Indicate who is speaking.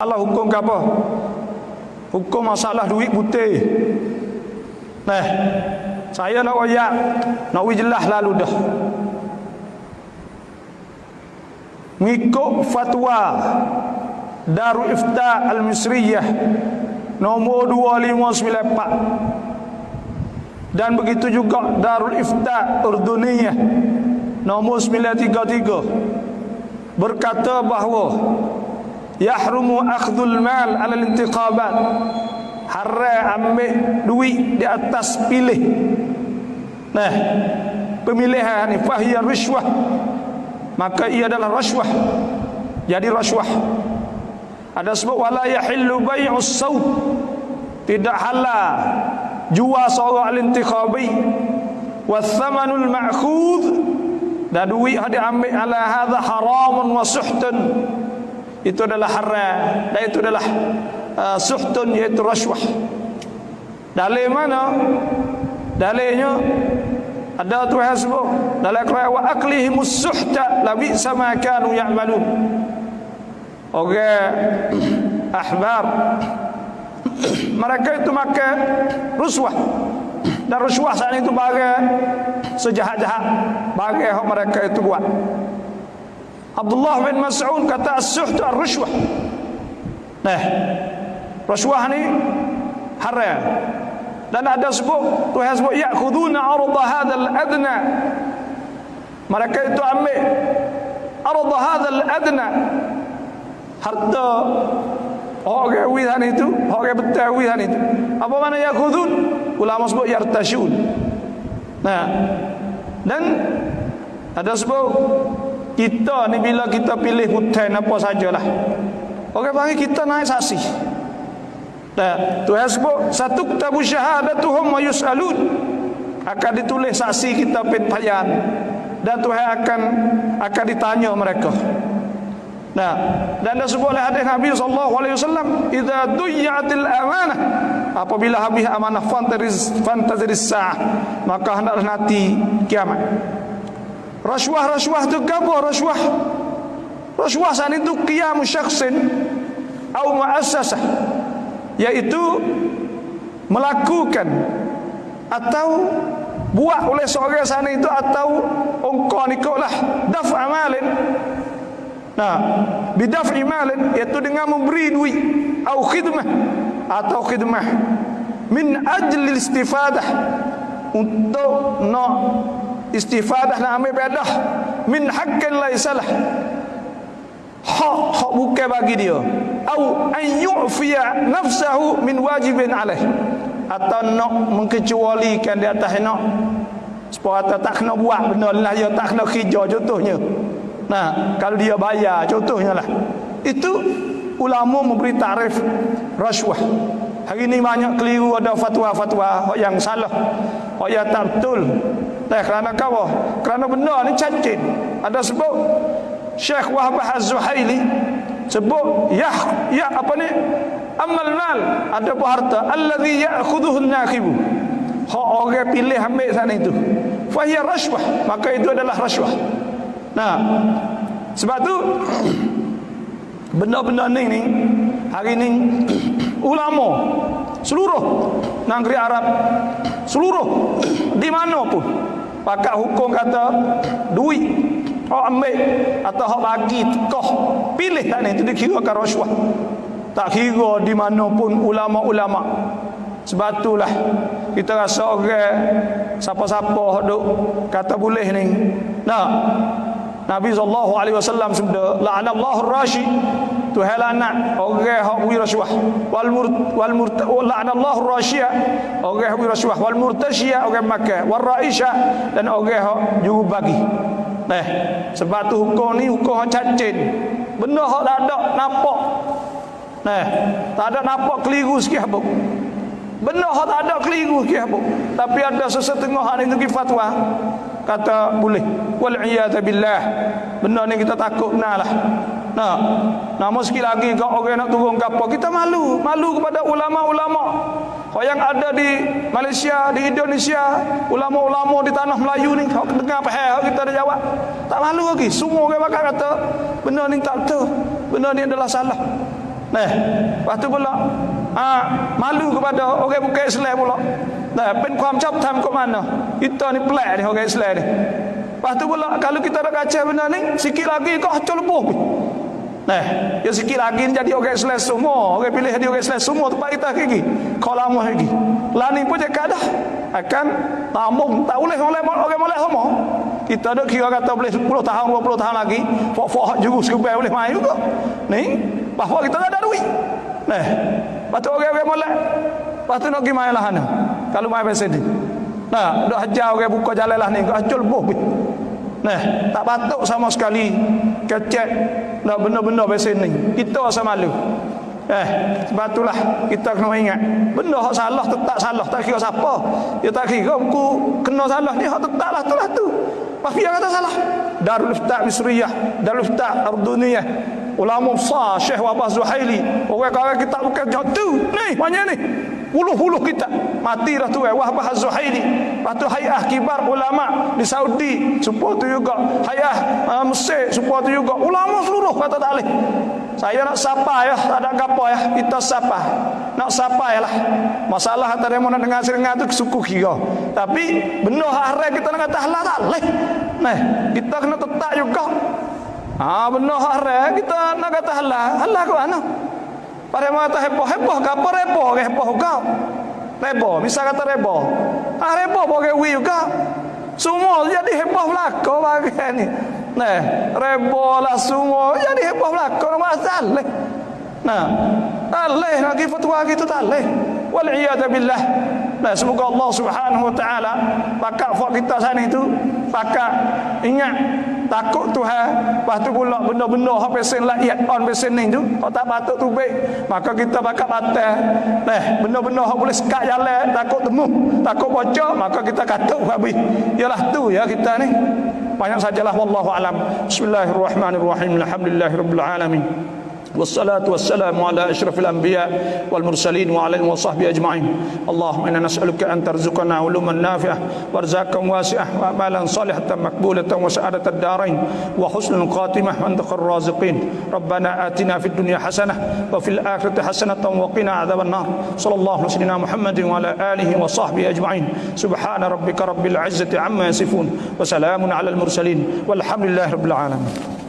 Speaker 1: Allah hukum ke apa? Hukum masalah duit putih. Nah, saya nak royak, nak jelas lalu dah. Mengikut fatwa Darul Ifta Al-Misriyah nombor 2594 dan begitu juga Darul Ifta Urduniyah nombor 933 berkata bahawa yahrumu akhdul mal ala intiqabat haram ambil duit di atas pilih nah pemilihan ni fahiya rishwah maka ia adalah rashwah jadi rashwah ada sebab wala yahillu bai'us saut tidak halal jual seorang al-intikhabi wathamanul ma'khudh dan duit yang diambil ala hadha haramun wa suhtun itu adalah haram. Dan itu adalah uh, suhtun iaitu rashwah. Dalil mana? Dalilnya ada Tuhan sebut dalam Quran wa aklihimus suhta labi sama kanu ya'malun. Orang ahbar mereka itu makan ruswah. Dan ruswah saat itu bagai sejahat-jahat bagai yang mereka itu buat عبد الله بن مسعود كتا السحت الرشوة نه رشوة هني حرة لأن هذا سبو تو هذا يأخذون عرض هذا الأدنى مركا تو أمي عرض هذا الأدنى حتى هوجا ويهان itu هوجا بتاع ويهان itu. Apa mana يأخذون ولا مسبو يرتشون نه dan ada sebuah kita ni bila kita pilih hutan apa sajalah. Orang panggil kita naik saksi. Nah, Tuhan sebut satu kitabu syahadatuhum wa yus'alun. Akan ditulis saksi kita penpayan dan Tuhan akan akan ditanya mereka. Nah, dan disebut oleh hadis Nabi sallallahu alaihi wasallam, "Idza duyya'atil amanah" apabila habis amanah fantaziz fantaziz sa'ah, maka hendaklah nanti kiamat. Rasuah-rasuah itu apa rasuah? Rasuah saat itu qiyam syakhsin atau muassasah yaitu melakukan atau buat oleh seorang sana itu atau ongkau nikahlah daf amalin nah bidaf imalin iaitu dengan memberi duit atau khidmah atau khidmah min ajli istifadah untuk nak istifadah nak ambil bedah min haqqin laisalah hak hak bukan bagi dia. Au an yu'fiya nafsahu min wajibin alaih. Atau nak mengkecualikan di atas nak. Supaya tak kena buat benda lah dia tak kena kerja contohnya. Nah kalau dia bayar contohnya lah. Itu ulama memberi tarif rasuah. Hari ini banyak keliru ada fatwa-fatwa yang salah. Yang tak betul Eh, kerana kau kerana benda ni cacit ada sebab Syekh Wahab Az-Zuhaili sebut ya ya apa ni? Amal mal. Ada apa harta. Allazi ya'khudhuhu an-nakhib hak orang pilih ambil sana itu. Fa hiya rashwah. Maka itu adalah rashwah. Nah sebab tu benda-benda ni ni hari ni ulama seluruh negeri Arab seluruh di mana pun pakat hukum kata duit Hak ambil atau hak bagi koh pilih tak ni itu dikirakan rasuah. Tak kira di mana pun ulama-ulama. Sebab itulah kita rasa orang siapa-siapa duk kata boleh ni. Nah. Nabi sallallahu alaihi wasallam sabda la'anallahu rashi Tuhan laknat orang hak beri rasuah wal mur wal mur la'anallahu rashiya orang hak beri rasuah wal murtashiya orang makan wal raisha dan orang hak juru bagi Nah, sebab tu hukum ni hukum yang cacin. Benda hak ada nampak. Nah, tak ada nampak keliru sikit apa. Benda hak tak ada keliru sikit apa. Tapi ada sesetengah hak ni fatwa kata boleh. Wal iyad billah. Benda ni kita takut lah. Nah, namun sekali lagi kalau orang nak turun kapal, kita malu. Malu kepada ulama-ulama. Kau yang ada di Malaysia, di Indonesia, ulama-ulama di tanah Melayu ni, kau dengar apa hal kita ada jawab. Tak malu lagi. Semua orang bakal kata, benda ni tak betul. Benda ni adalah salah. Nah, lepas tu pula ah, malu kepada orang bukan Islam pula. Nah, pen kuam cap tam kok mana? Kita ni pelak ni orang Islam ni. Lepas tu pula kalau kita nak kaca benda ni, sikit lagi kau lebuh. Nah, ya sikit lagi jadi orang Islam semua, orang pilih jadi orang Islam semua tempat kita lagi. Kau lama lagi. Lani pun cakap dah akan tambung tak boleh oleh orang boleh semua. Kita ada kira kata boleh 10 tahun 20 tahun lagi, fok-fok jurus kebai boleh main juga. Ni bahawa kita tak ada duit. Nah, lepas tu orang-orang molek. Lepas tu nak pergi main lah. Kalau main ni. Nah, duk hajar orang buka jalan lah ni. Kau hacul buh. Nah, tak patut sama sekali kecek nak benda-benda pasal ni. Kita rasa malu. Eh, sebab itulah kita kena ingat. Benda hak salah tetap salah. Tak kira siapa. Dia tak kira buku kena salah ni. Hak tetap lah tu yang kata salah. Darul Iftah Misriyah. Darul Iftah Arduniyah ulama besar Syekh Wabah Zuhaili orang kata kita bukan jatuh ni banyak ni puluh-puluh kita mati dah tu eh Wahbah Zuhaili lepas tu hayah kibar ulama di Saudi. Supaya tu juga. Hayah uh, Mesir supaya tu juga. Ulama seluruh kata tak boleh. Saya nak sapa ya tak ada apa ya. Kita sapa. Nak sapa ya lah masalah antara yang nak dengar serengat tu suku kira. Tapi benda haram kita nak kata halal tak boleh. Nah kita kena tetap juga. Ha benar haram kita nak kata halal. Halal ke mana? Pada mata heboh-heboh ke apa ke heboh kau? Reboh, misal kata reboh. Ah reboh boleh wi juga. Semua jadi heboh belaka bagi ni. Nah, reboh lah semua jadi heboh belaka nama masalah. Nah, alih nak fatwa gitu tak alih. Wal iyad billah. Nah, semoga Allah Subhanahu wa taala pakak fak kita sana itu pakak ingat takut Tuhan lepas tu pula benda-benda hak pesen lakyat on pesen ni tu. Hak tak patut tu baik. Maka kita pakak batal nah benda-benda hak boleh sekat jalan takut temu takut bocor maka kita kata habis. Ialah tu ya kita ni. Banyak sajalah wallahu alam. Bismillahirrahmanirrahim. Alhamdulillahirabbil alamin والصلاة والسلام على أشرف الأنبياء والمرسلين وعلى آله وصحبه أجمعين. اللهم إنا نسألك أن ترزقنا علوما نافعة وأرزاقا واسعة وأعمالا صالحة مقبولة وسعادة الدارين وحسن الخاتمة عند الرازقين. ربنا آتنا في الدنيا حسنة وفي الآخرة حسنة وقنا عذاب النار. صلى الله عليه وسلم محمد وعلى آله وصحبه أجمعين. سبحان ربك رب العزة عما يصفون وسلام على المرسلين والحمد لله رب العالمين.